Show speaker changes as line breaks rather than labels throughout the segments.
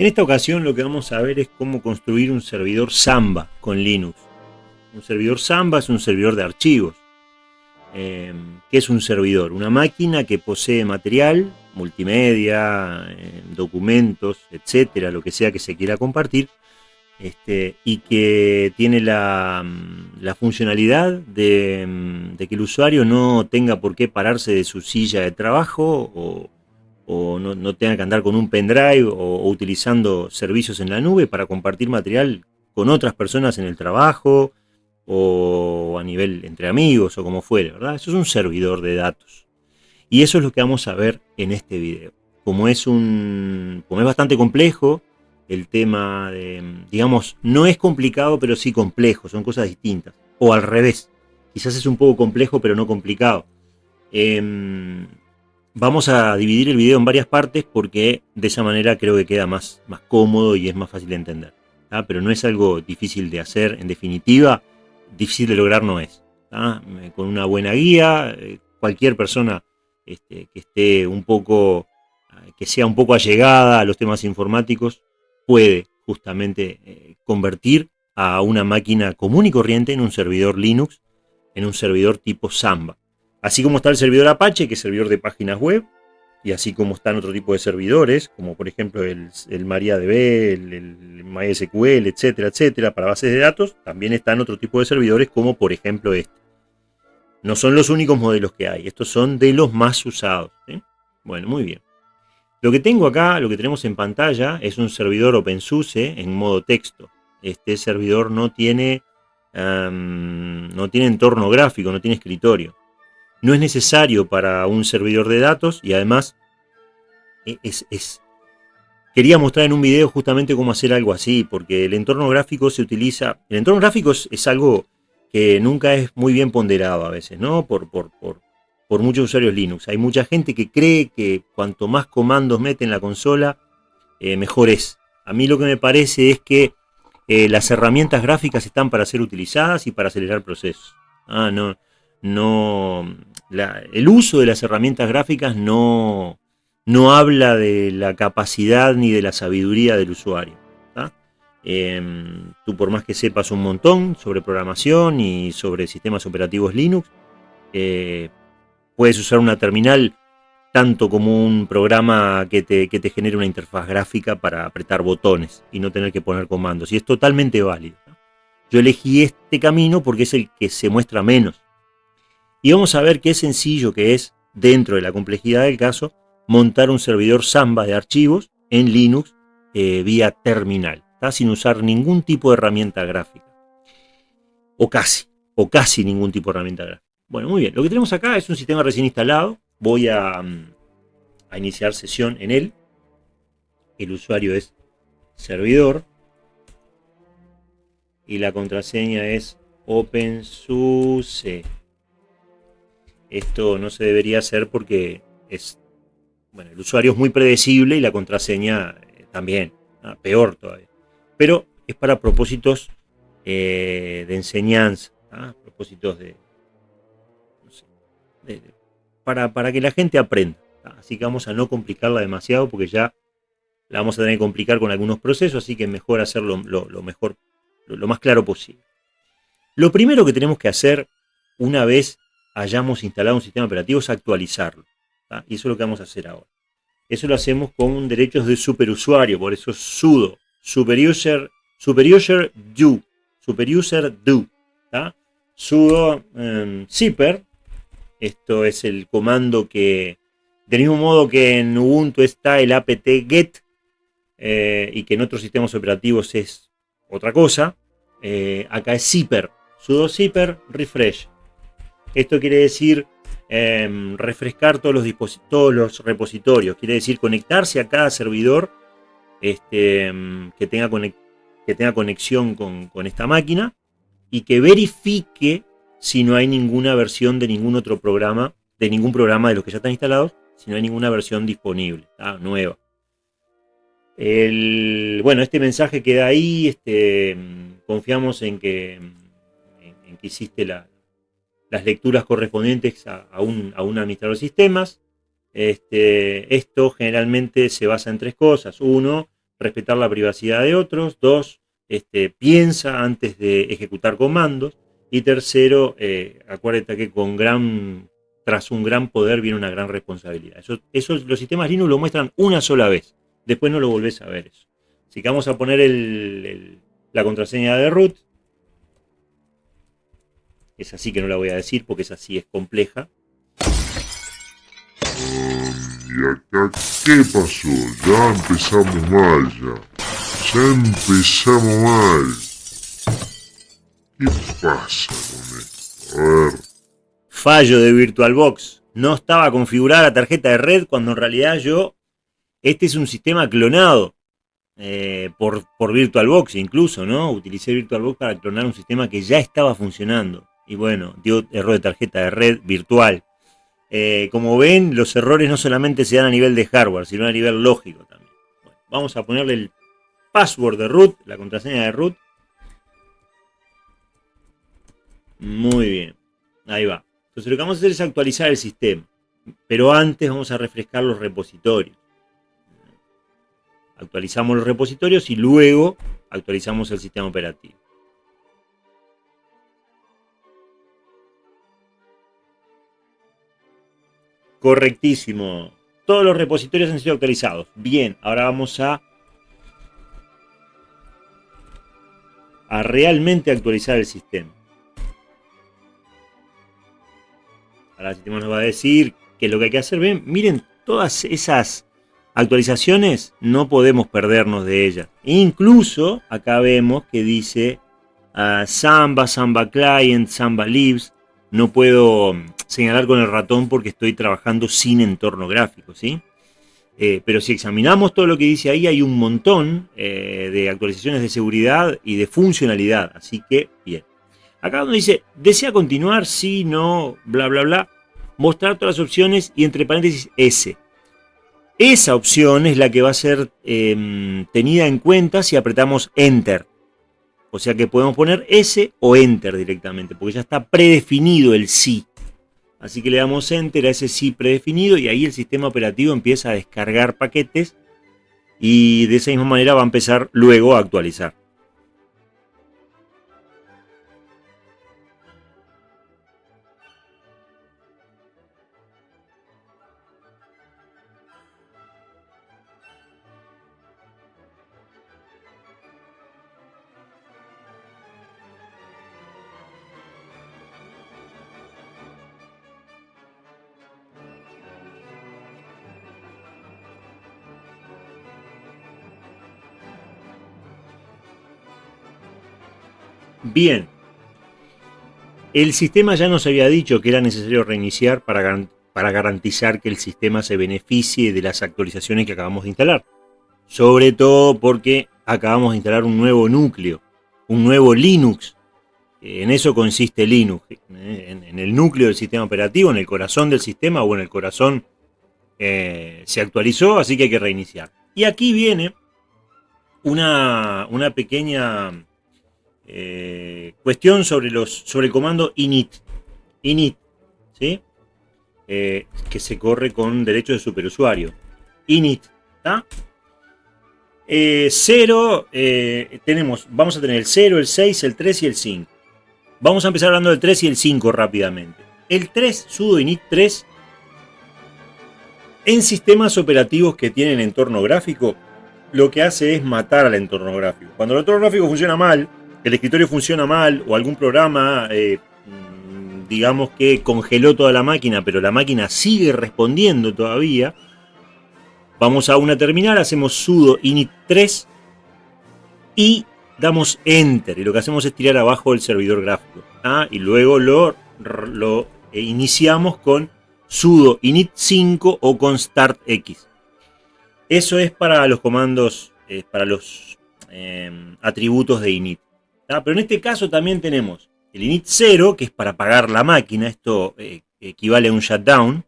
En esta ocasión lo que vamos a ver es cómo construir un servidor Samba con Linux. Un servidor Samba es un servidor de archivos. Eh, ¿Qué es un servidor? Una máquina que posee material, multimedia, eh, documentos, etcétera, lo que sea que se quiera compartir, este, y que tiene la, funcionalidad de, que el usuario no tenga por qué pararse de su silla de trabajo o, no, tenga que andar con un pendrive o, utilizando servicios en la nube para compartir material con otras personas en el trabajo o a nivel entre amigos o como fuere, ¿verdad? Eso es un servidor de datos. Y eso es lo que vamos a ver en este video. Como es, un, como es bastante complejo, el tema de, digamos, no es complicado, pero sí complejo, son cosas distintas. O al revés, quizás es un poco complejo, pero no complicado. Em, vamos a dividir el video en varias partes porque de esa manera creo que queda más, más cómodo y es más fácil de entender. Pero no es algo difícil de hacer, en definitiva, difícil de lograr no es. Eh, con una buena guía, eh, cualquier persona este, que esté un poco, eh, que sea un poco allegada a los temas informáticos, puede justamente convertir a una máquina común y corriente en un servidor Linux, en un servidor tipo Samba. Así como está el servidor Apache, que es servidor de páginas web, y así como están otro tipo de servidores, como por ejemplo el, MariaDB, el, MySQL, etcétera, etcétera, para bases de datos, también están otro tipo de servidores, como por ejemplo este. No son los únicos modelos que hay, estos son de los más usados. Bueno, muy bien. Lo que tengo acá, lo que tenemos en pantalla, es un servidor OpenSUSE en modo texto. Este servidor no tiene, no tiene entorno gráfico, no tiene escritorio. No es necesario para un servidor de datos y además e, es, quería mostrar en un video justamente cómo hacer algo así, porque el entorno gráfico se utiliza, el entorno gráfico es, algo que nunca es muy bien ponderado a veces, ¿no? Por, por, por, por muchos usuarios Linux. Hay mucha gente que cree que cuanto más comandos mete en la consola, eh, mejor es. A mí lo que me parece es que eh, las herramientas gráficas están para ser utilizadas y para acelerar procesos. Ah, no, no, el uso de las herramientas gráficas no, no habla de la capacidad ni de la sabiduría del usuario. Em, tú por más que sepas un montón sobre programación y sobre sistemas operativos Linux, eh, Puedes usar una terminal tanto como un programa que te, que te genere una interfaz gráfica para apretar botones y no tener que poner comandos. Y es totalmente válido. Yo elegí este camino porque es el que se muestra menos. Y vamos a ver qué sencillo que es, dentro de la complejidad del caso, montar un servidor Samba de archivos en Linux eh, vía terminal, sin usar ningún tipo de herramienta gráfica. O casi, o casi ningún tipo de herramienta gráfica. Bueno, muy bien. Lo que tenemos acá es un sistema recién instalado. Voy a, mm, iniciar sesión en él. El usuario es servidor. Y la contraseña es OpenSUSE. Esto no se debería hacer porque es, bueno, el usuario es muy predecible y la contraseña eh, también, peor todavía. Pero es para propósitos eh, de enseñanza, ¿ah? propósitos de, para, para que la gente aprenda. Así que vamos a no complicarla demasiado porque ya la vamos a tener que complicar con algunos procesos, así que mejor hacerlo lo, mejor, lo, más claro posible. Lo primero que tenemos que hacer una vez hayamos instalado un sistema operativo es actualizarlo. Y eso es lo que vamos a hacer ahora. Eso lo hacemos con derechos de superusuario, por eso es sudo, superuser, superuser do, superuser do. Sudo um, zipper esto es el comando que, del mismo modo que en Ubuntu está el apt-get eh, y que en otros sistemas operativos es otra cosa, eh, acá es zipper, sudo zipper refresh. Esto quiere decir em, refrescar todos los, todos los repositorios, quiere decir conectarse a cada servidor este, em, que, tenga que tenga conexión con, con esta máquina y que verifique si no hay ninguna versión de ningún otro programa, de ningún programa de los que ya están instalados, si no hay ninguna versión disponible, nueva. bueno, este mensaje queda ahí, este, confiamos en que, en, que hiciste las lecturas correspondientes a, un, administrador de sistemas. Este, esto generalmente se basa en tres cosas. Uno, respetar la privacidad de otros. Dos, este, piensa antes de ejecutar comandos. Y tercero, eh, acuérdate que con gran, tras un gran poder viene una gran responsabilidad. Eso, los sistemas Linux lo muestran una sola vez. Después no lo volvés a ver eso. Así que vamos a poner la contraseña de root. Es así que no la voy a decir porque es así, es compleja.
¿Y acá qué pasó? Ya empezamos mal ya. Ya empezamos mal. ¿Qué pasa con esto? A ver.
Fallo de VirtualBox. No estaba configurada la tarjeta de red cuando en realidad yo... Este es un sistema clonado. Eh, por, por VirtualBox incluso, ¿no? Utilicé VirtualBox para clonar un sistema que ya estaba funcionando. Y bueno, dio error de tarjeta de red virtual. Eh, como ven, los errores no solamente se dan a nivel de hardware, sino a nivel lógico también. vamos a ponerle el password de root, la contraseña de root. Muy bien, ahí va. Entonces lo que vamos a hacer es actualizar el sistema. Pero antes vamos a refrescar los repositorios. Actualizamos los repositorios y luego actualizamos el sistema operativo. Correctísimo. Todos los repositorios han sido actualizados. Bien, ahora vamos a a realmente actualizar el sistema. Ahora el sistema nos va a decir que lo que hay que hacer. Ven, miren, todas esas actualizaciones no podemos perdernos de ellas. Incluso acá vemos que dice uh, Samba, Samba Client, Samba Lives. No puedo señalar con el ratón porque estoy trabajando sin entorno gráfico, ¿sí? Eh, pero si examinamos todo lo que dice ahí, hay un montón eh, de actualizaciones de seguridad y de funcionalidad. Así que, bien. Acá donde dice, ¿desea continuar? Sí, no, bla, bla, bla. Mostrar todas las opciones y entre paréntesis S. Esa opción es la que va a ser em, tenida en cuenta si apretamos Enter. O sea que podemos poner S o Enter directamente, porque ya está predefinido el sí. Así que le damos Enter a ese sí predefinido y ahí el sistema operativo empieza a descargar paquetes y de esa misma manera va a empezar luego a actualizar. Bien. El sistema ya nos había dicho que era necesario reiniciar para, para garantizar que el sistema se beneficie de las actualizaciones que acabamos de instalar. Sobre todo porque acabamos de instalar un nuevo núcleo, un nuevo Linux. En eso consiste Linux, ¿eh? en, el núcleo del sistema operativo, en el corazón del sistema o en el corazón eh, se actualizó, así que hay que reiniciar. Y aquí viene una, una pequeña eh, cuestión sobre, los, sobre el comando init. Init, ¿sí? Eh, que se corre con derechos de superusuario. Init, ¿está? 0, eh, tenemos, vamos a tener el 0, el 6, el 3 y el 5. Vamos a empezar hablando del 3 y el 5 rápidamente. El 3, sudo init 3, en sistemas operativos que tienen entorno gráfico, lo que hace es matar al entorno gráfico. Cuando el entorno gráfico funciona mal, el escritorio funciona mal o algún programa, eh, digamos que congeló toda la máquina, pero la máquina sigue respondiendo todavía, vamos a una terminal, hacemos sudo init 3 y damos enter. Y lo que hacemos es tirar abajo el servidor gráfico. ¿ah? Y luego lo, lo iniciamos con sudo init 5 o con start x. Eso es para los comandos, eh, para los eh, atributos de init. Pero en este caso también tenemos el init 0, que es para apagar la máquina. Esto eh, equivale a un shutdown.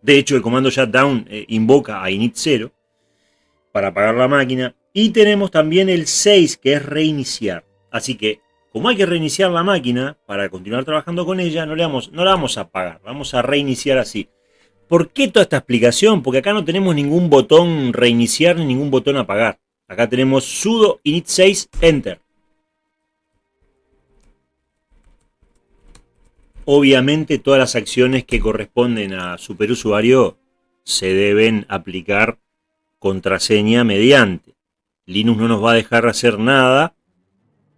De hecho, el comando shutdown eh, invoca a init 0 para apagar la máquina. Y tenemos también el 6, que es reiniciar. Así que, como hay que reiniciar la máquina para continuar trabajando con ella, no, vamos, no la vamos a apagar, vamos a reiniciar así. ¿Por qué toda esta explicación? Porque acá no tenemos ningún botón reiniciar ni ningún botón apagar. Acá tenemos sudo init 6 enter. Obviamente todas las acciones que corresponden a superusuario se deben aplicar contraseña mediante. Linux no nos va a dejar hacer nada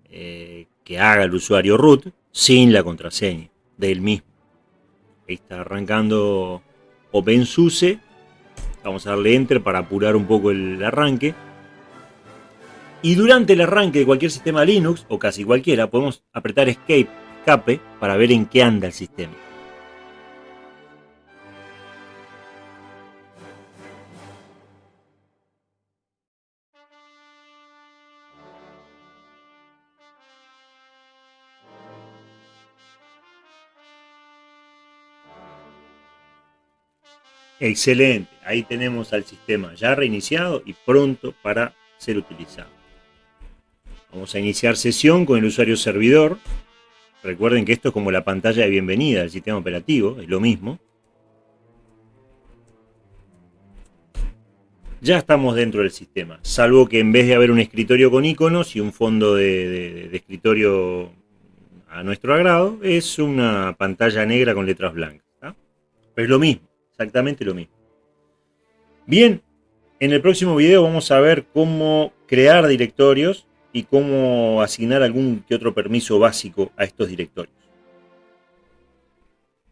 eh, que haga el usuario root sin la contraseña del mismo. Ahí está arrancando OpenSUSE. Vamos a darle Enter para apurar un poco el arranque. Y durante el arranque de cualquier sistema Linux, o casi cualquiera, podemos apretar Escape para ver en qué anda el sistema. Excelente, ahí tenemos al sistema ya reiniciado y pronto para ser utilizado. Vamos a iniciar sesión con el usuario servidor. Recuerden que esto es como la pantalla de bienvenida del sistema operativo, es lo mismo. Ya estamos dentro del sistema, salvo que en vez de haber un escritorio con iconos y un fondo de, escritorio a nuestro agrado, es una pantalla negra con letras blancas. Es lo mismo, exactamente lo mismo. Bien, en el próximo video vamos a ver cómo crear directorios y cómo asignar algún que otro permiso básico a estos directorios.